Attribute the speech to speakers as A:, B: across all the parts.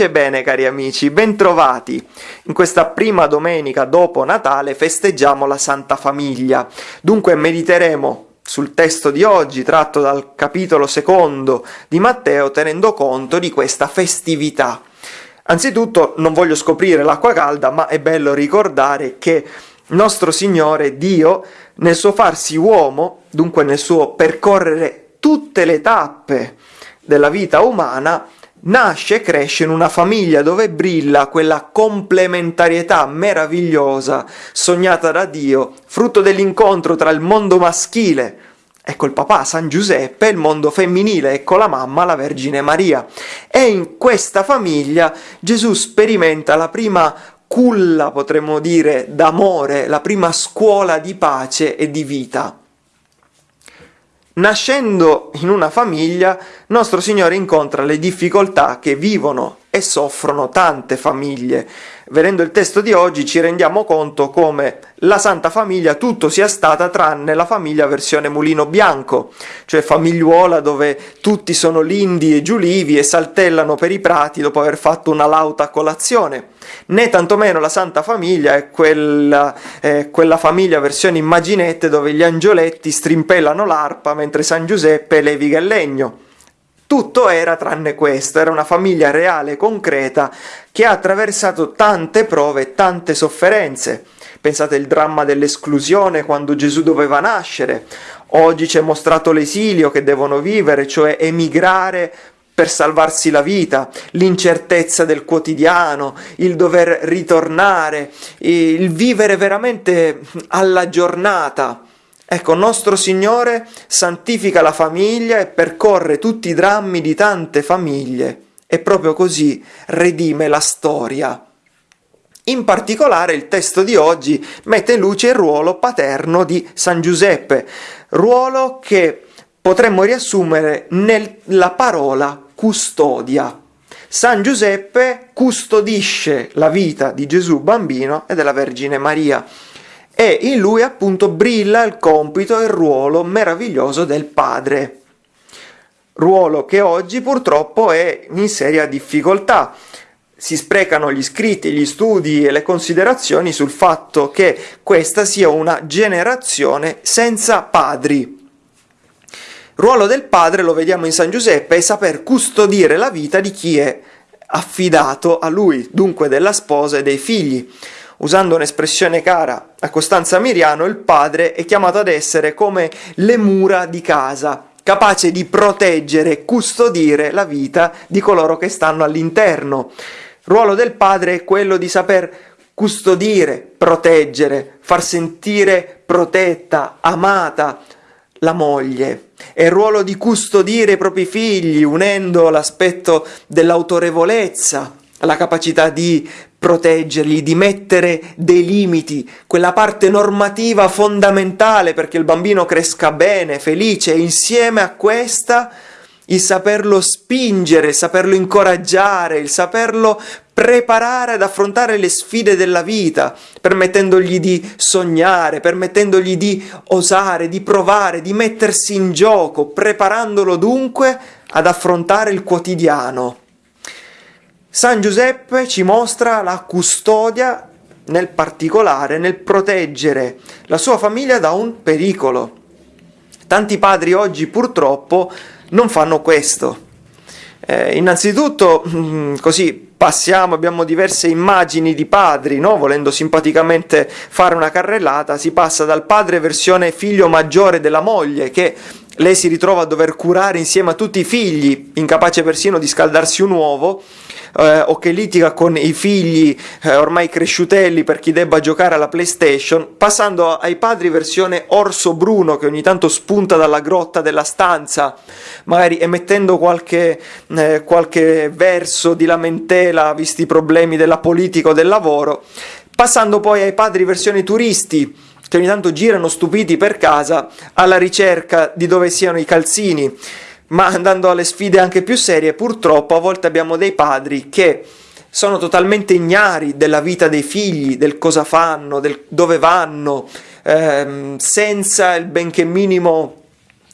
A: Pace e bene cari amici, bentrovati. In questa prima domenica dopo Natale festeggiamo la Santa Famiglia. Dunque mediteremo sul testo di oggi tratto dal capitolo secondo di Matteo tenendo conto di questa festività. Anzitutto non voglio scoprire l'acqua calda, ma è bello ricordare che nostro Signore Dio, nel suo farsi uomo, dunque nel suo percorrere tutte le tappe della vita umana, nasce e cresce in una famiglia dove brilla quella complementarietà meravigliosa sognata da Dio, frutto dell'incontro tra il mondo maschile, ecco il papà San Giuseppe, e il mondo femminile, ecco la mamma, la Vergine Maria. E in questa famiglia Gesù sperimenta la prima culla, potremmo dire, d'amore, la prima scuola di pace e di vita. Nascendo in una famiglia, nostro Signore incontra le difficoltà che vivono e soffrono tante famiglie. Vedendo il testo di oggi ci rendiamo conto come la Santa Famiglia tutto sia stata tranne la famiglia versione mulino bianco, cioè famigliuola dove tutti sono lindi e giulivi e saltellano per i prati dopo aver fatto una lauta colazione. Né tantomeno la Santa Famiglia è quella, eh, quella famiglia versione immaginette dove gli angioletti strimpellano l'arpa mentre San Giuseppe leviga il legno. Tutto era tranne questo, era una famiglia reale, concreta, che ha attraversato tante prove e tante sofferenze. Pensate al dramma dell'esclusione quando Gesù doveva nascere. Oggi ci è mostrato l'esilio che devono vivere, cioè emigrare per salvarsi la vita, l'incertezza del quotidiano, il dover ritornare, il vivere veramente alla giornata. Ecco, nostro Signore santifica la famiglia e percorre tutti i drammi di tante famiglie e proprio così redime la storia. In particolare il testo di oggi mette in luce il ruolo paterno di San Giuseppe, ruolo che potremmo riassumere nella parola custodia. San Giuseppe custodisce la vita di Gesù bambino e della Vergine Maria e in lui appunto brilla il compito e il ruolo meraviglioso del padre. Ruolo che oggi purtroppo è in seria difficoltà. Si sprecano gli scritti, gli studi e le considerazioni sul fatto che questa sia una generazione senza padri. Ruolo del padre, lo vediamo in San Giuseppe, è saper custodire la vita di chi è affidato a lui, dunque della sposa e dei figli. Usando un'espressione cara a Costanza Miriano, il padre è chiamato ad essere come le mura di casa, capace di proteggere e custodire la vita di coloro che stanno all'interno. Il ruolo del padre è quello di saper custodire, proteggere, far sentire protetta, amata la moglie. È il ruolo di custodire i propri figli, unendo l'aspetto dell'autorevolezza, la capacità di proteggerli, di mettere dei limiti, quella parte normativa fondamentale perché il bambino cresca bene, felice, e insieme a questa il saperlo spingere, il saperlo incoraggiare, il saperlo preparare ad affrontare le sfide della vita, permettendogli di sognare, permettendogli di osare, di provare, di mettersi in gioco, preparandolo dunque ad affrontare il quotidiano. San Giuseppe ci mostra la custodia nel particolare, nel proteggere la sua famiglia da un pericolo. Tanti padri oggi purtroppo non fanno questo. Eh, innanzitutto, mm, così passiamo, abbiamo diverse immagini di padri, no? volendo simpaticamente fare una carrellata, si passa dal padre versione figlio maggiore della moglie che lei si ritrova a dover curare insieme a tutti i figli, incapace persino di scaldarsi un uovo, eh, o che litiga con i figli eh, ormai cresciutelli per chi debba giocare alla PlayStation, passando ai padri versione orso bruno che ogni tanto spunta dalla grotta della stanza, magari emettendo qualche, eh, qualche verso di lamentela visti i problemi della politica o del lavoro, passando poi ai padri versione turisti che ogni tanto girano stupiti per casa alla ricerca di dove siano i calzini ma andando alle sfide anche più serie, purtroppo a volte abbiamo dei padri che sono totalmente ignari della vita dei figli, del cosa fanno, del dove vanno, ehm, senza il benché minimo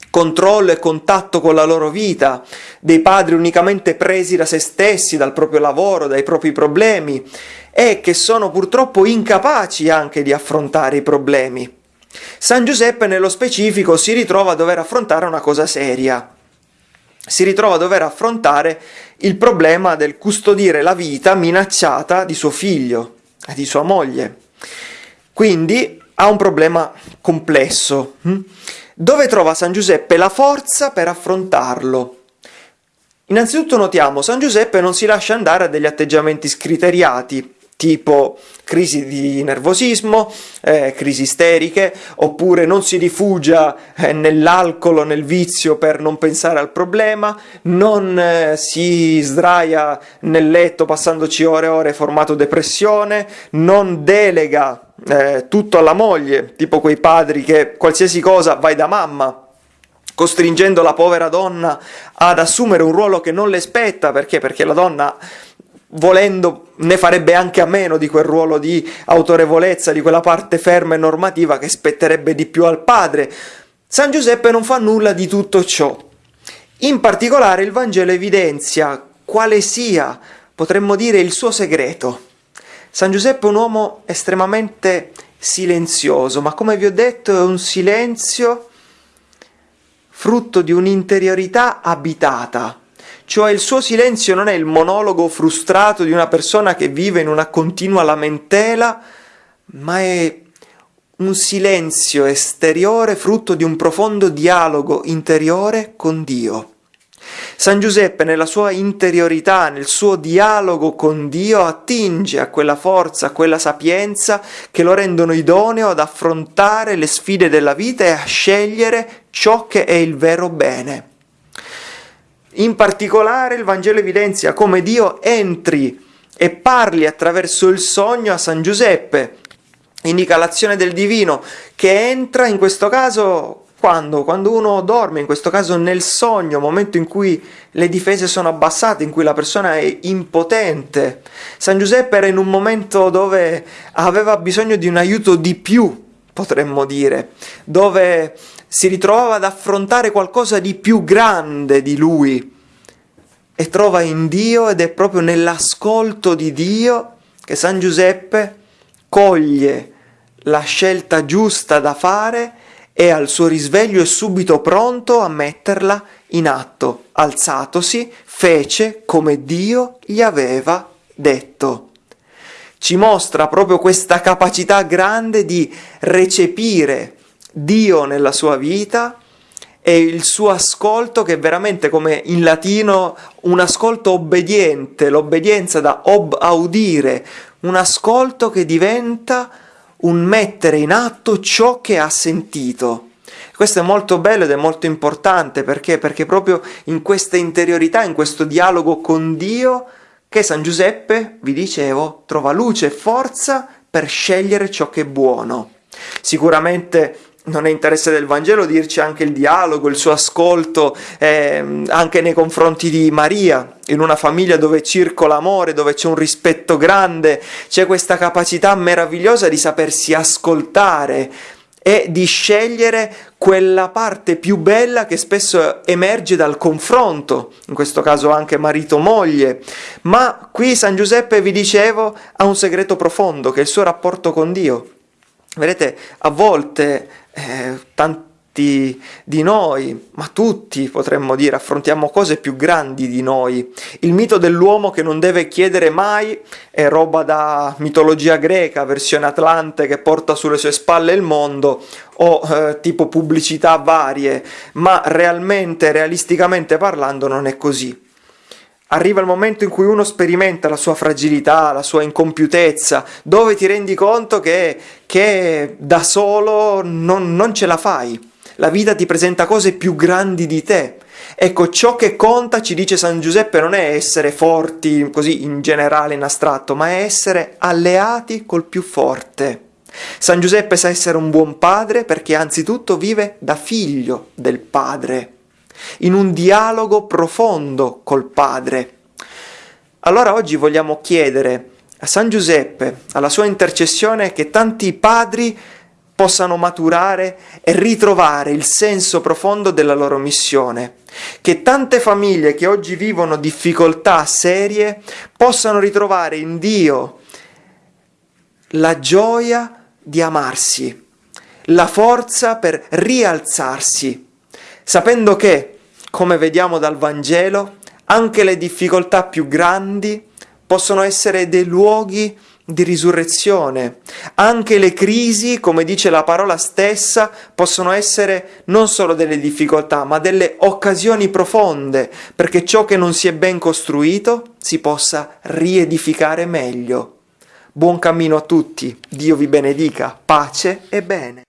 A: controllo e contatto con la loro vita, dei padri unicamente presi da se stessi, dal proprio lavoro, dai propri problemi e che sono purtroppo incapaci anche di affrontare i problemi. San Giuseppe nello specifico si ritrova a dover affrontare una cosa seria. Si ritrova a dover affrontare il problema del custodire la vita minacciata di suo figlio e di sua moglie. Quindi ha un problema complesso. Hm? Dove trova San Giuseppe la forza per affrontarlo? Innanzitutto notiamo, San Giuseppe non si lascia andare a degli atteggiamenti scriteriati, tipo crisi di nervosismo, eh, crisi isteriche, oppure non si rifugia eh, nell'alcol nel vizio per non pensare al problema, non eh, si sdraia nel letto passandoci ore e ore formato depressione, non delega eh, tutto alla moglie, tipo quei padri che qualsiasi cosa vai da mamma, costringendo la povera donna ad assumere un ruolo che non le spetta, perché? Perché la donna volendo ne farebbe anche a meno di quel ruolo di autorevolezza, di quella parte ferma e normativa che spetterebbe di più al padre. San Giuseppe non fa nulla di tutto ciò. In particolare il Vangelo evidenzia quale sia, potremmo dire, il suo segreto. San Giuseppe è un uomo estremamente silenzioso, ma come vi ho detto è un silenzio frutto di un'interiorità abitata, cioè il suo silenzio non è il monologo frustrato di una persona che vive in una continua lamentela, ma è un silenzio esteriore frutto di un profondo dialogo interiore con Dio. San Giuseppe nella sua interiorità, nel suo dialogo con Dio, attinge a quella forza, a quella sapienza che lo rendono idoneo ad affrontare le sfide della vita e a scegliere ciò che è il vero bene. In particolare il Vangelo evidenzia come Dio entri e parli attraverso il sogno a San Giuseppe, indica l'azione del divino che entra in questo caso quando? Quando uno dorme, in questo caso nel sogno, momento in cui le difese sono abbassate, in cui la persona è impotente. San Giuseppe era in un momento dove aveva bisogno di un aiuto di più, potremmo dire, dove si ritrovava ad affrontare qualcosa di più grande di lui e trova in Dio ed è proprio nell'ascolto di Dio che San Giuseppe coglie la scelta giusta da fare e al suo risveglio è subito pronto a metterla in atto. Alzatosi, fece come Dio gli aveva detto. Ci mostra proprio questa capacità grande di recepire Dio nella sua vita e il suo ascolto che è veramente come in latino un ascolto obbediente, l'obbedienza da ob audire, un ascolto che diventa un mettere in atto ciò che ha sentito. Questo è molto bello ed è molto importante perché? Perché proprio in questa interiorità, in questo dialogo con Dio, che San Giuseppe, vi dicevo, trova luce e forza per scegliere ciò che è buono. Sicuramente non è interesse del Vangelo dirci anche il dialogo, il suo ascolto eh, anche nei confronti di Maria, in una famiglia dove circola amore, dove c'è un rispetto grande, c'è questa capacità meravigliosa di sapersi ascoltare e di scegliere quella parte più bella che spesso emerge dal confronto, in questo caso anche marito-moglie. Ma qui San Giuseppe, vi dicevo, ha un segreto profondo, che è il suo rapporto con Dio. Vedete, a volte eh, tanti di noi, ma tutti potremmo dire, affrontiamo cose più grandi di noi. Il mito dell'uomo che non deve chiedere mai è roba da mitologia greca, versione atlante che porta sulle sue spalle il mondo, o eh, tipo pubblicità varie, ma realmente, realisticamente parlando, non è così. Arriva il momento in cui uno sperimenta la sua fragilità, la sua incompiutezza, dove ti rendi conto che, che da solo non, non ce la fai. La vita ti presenta cose più grandi di te. Ecco, ciò che conta, ci dice San Giuseppe, non è essere forti così in generale, in astratto, ma è essere alleati col più forte. San Giuseppe sa essere un buon padre perché anzitutto vive da figlio del padre in un dialogo profondo col Padre. Allora oggi vogliamo chiedere a San Giuseppe, alla sua intercessione, che tanti padri possano maturare e ritrovare il senso profondo della loro missione. Che tante famiglie che oggi vivono difficoltà serie possano ritrovare in Dio la gioia di amarsi, la forza per rialzarsi, sapendo che, come vediamo dal Vangelo, anche le difficoltà più grandi possono essere dei luoghi di risurrezione. Anche le crisi, come dice la parola stessa, possono essere non solo delle difficoltà, ma delle occasioni profonde perché ciò che non si è ben costruito si possa riedificare meglio. Buon cammino a tutti, Dio vi benedica, pace e bene.